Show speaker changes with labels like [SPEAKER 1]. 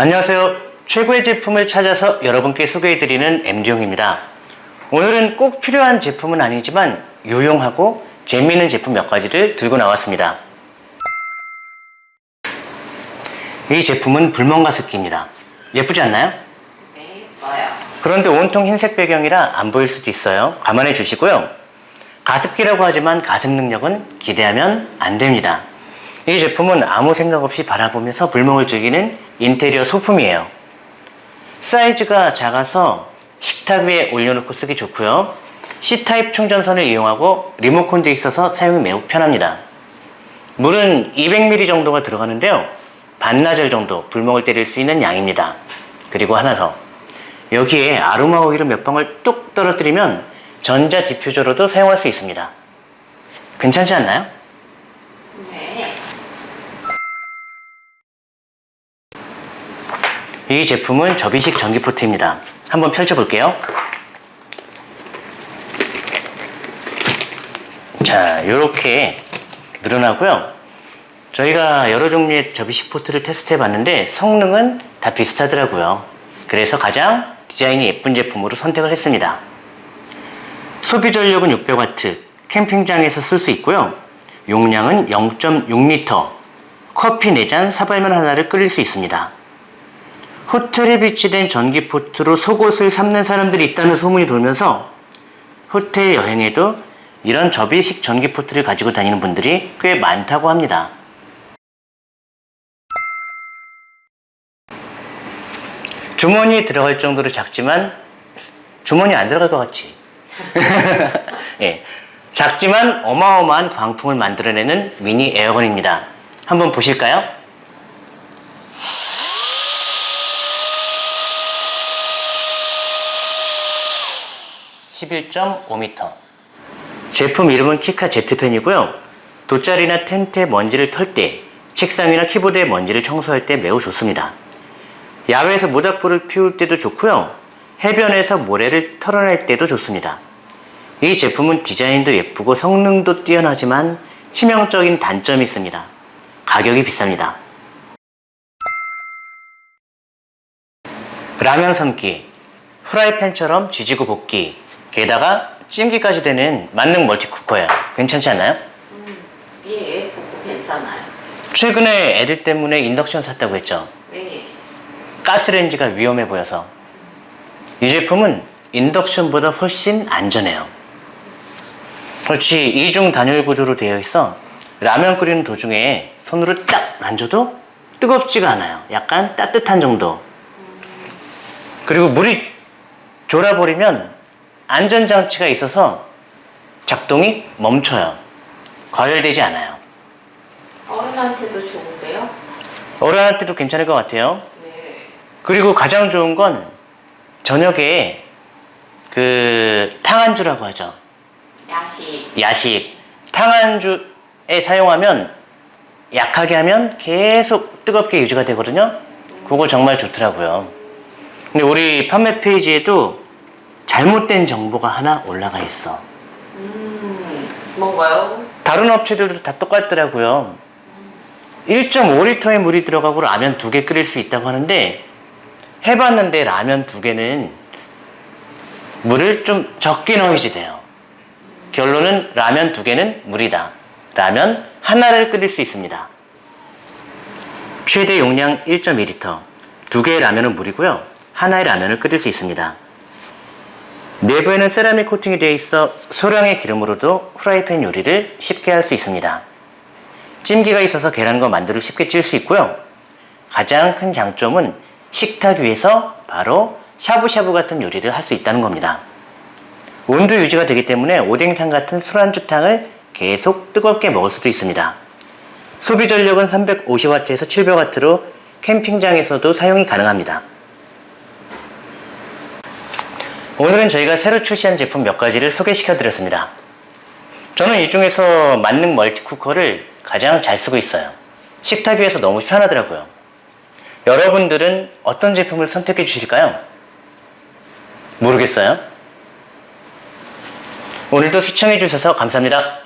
[SPEAKER 1] 안녕하세요. 최고의 제품을 찾아서 여러분께 소개해드리는 MD용입니다. 오늘은 꼭 필요한 제품은 아니지만 유용하고 재미있는 제품 몇 가지를 들고 나왔습니다. 이 제품은 불멍 가습기입니다. 예쁘지 않나요?
[SPEAKER 2] 네, 예뻐요.
[SPEAKER 1] 그런데 온통 흰색 배경이라 안 보일 수도 있어요. 감안해 주시고요. 가습기라고 하지만 가습 능력은 기대하면 안 됩니다. 이 제품은 아무 생각 없이 바라보면서 불멍을 즐기는 인테리어 소품이에요. 사이즈가 작아서 식탁 위에 올려놓고 쓰기 좋고요. C타입 충전선을 이용하고 리모컨도 있어서 사용이 매우 편합니다. 물은 200ml 정도가 들어가는데요. 반나절 정도 불멍을 때릴 수 있는 양입니다. 그리고 하나 더. 여기에 아로마 오일을 몇 방울 뚝 떨어뜨리면 전자 디퓨저로도 사용할 수 있습니다. 괜찮지 않나요? 이 제품은 접이식 전기포트입니다. 한번 펼쳐볼게요. 자, 이렇게 늘어나고요. 저희가 여러 종류의 접이식 포트를 테스트해 봤는데 성능은 다 비슷하더라고요. 그래서 가장 디자인이 예쁜 제품으로 선택을 했습니다. 소비 전력은 600W, 캠핑장에서 쓸 수 있고요. 용량은 0.6L, 커피 4잔 사발면 하나를 끓일 수 있습니다. 호텔에 비치된 전기포트로 속옷을 삽는 사람들이 있다는 소문이 돌면서 호텔 여행에도 이런 접이식 전기포트를 가지고 다니는 분들이 꽤 많다고 합니다. 주머니에 들어갈 정도로 작지만 주머니 안 들어갈 것 같지? 예, 작지만 어마어마한 광풍을 만들어내는 미니 에어건입니다. 한번 보실까요? (11.5m) 제품 이름은 키카 제트펜이고요 돗자리나 텐트에 먼지를 털 때 책상이나 키보드에 먼지를 청소할 때 매우 좋습니다 야외에서 모닥불을 피울 때도 좋고요. 해변에서 모래를 털어낼 때도 좋습니다. 이 제품은 디자인도 예쁘고 성능도 뛰어나지만 치명적인 단점이 있습니다. 가격이 비쌉니다. 라면 삶기, 프라이팬처럼 지지고 볶기, 게다가 찜기까지 되는 만능 멀티쿠커예요. 괜찮지 않나요?
[SPEAKER 2] 예, 복고 괜찮아요.
[SPEAKER 1] 최근에 애들 때문에 인덕션 샀다고 했죠.
[SPEAKER 2] 네.
[SPEAKER 1] 가스레인지가 위험해 보여서 이 제품은 인덕션보다 훨씬 안전해요 그렇지 이중 단열 구조로 되어 있어 라면 끓이는 도중에 손으로 딱 만져도 뜨겁지가 않아요 약간 따뜻한 정도 그리고 물이 졸아버리면 안전장치가 있어서 작동이 멈춰요 과열되지 않아요
[SPEAKER 2] 어른한테도 좋은데요?
[SPEAKER 1] 어른한테도 괜찮을 것 같아요
[SPEAKER 2] 네.
[SPEAKER 1] 그리고 가장 좋은 건 저녁에 그 탕안주라고 하죠.
[SPEAKER 2] 야식.
[SPEAKER 1] 야식. 탕안주에 사용하면 약하게 하면 계속 뜨겁게 유지가 되거든요. 그거 정말 좋더라고요. 근데 우리 판매 페이지에도 잘못된 정보가 하나 올라가 있어.
[SPEAKER 2] 음, 뭔가요?
[SPEAKER 1] 다른 업체들도 다 똑같더라고요. 1.5리터의 물이 들어가고 라면 두 개 끓일 수 있다고 하는데 해봤는데 라면 두 개는 물을 좀 적게 넣어야지 돼요. 결론은 라면 두 개는 물이다. 라면 하나를 끓일 수 있습니다. 최대 용량 1.2리터. 두 개의 라면은 물이고요. 하나의 라면을 끓일 수 있습니다. 내부에는 세라믹 코팅이 되어 있어 소량의 기름으로도 프라이팬 요리를 쉽게 할 수 있습니다. 찜기가 있어서 계란과 만두를 쉽게 찔 수 있고요. 가장 큰 장점은 식탁 위에서 바로 샤브샤브 같은 요리를 할 수 있다는 겁니다. 온도 유지가 되기 때문에 오뎅탕 같은 술안주탕을 계속 뜨겁게 먹을 수도 있습니다. 소비 전력은 350W에서 700W로 캠핑장에서도 사용이 가능합니다. 오늘은 저희가 새로 출시한 제품 몇 가지를 소개시켜 드렸습니다. 저는 이 중에서 만능 멀티쿠커를 가장 잘 쓰고 있어요. 식탁 위에서 너무 편하더라고요. 여러분들은 어떤 제품을 선택해 주실까요? 모르겠어요? 오늘도 시청해 주셔서 감사합니다.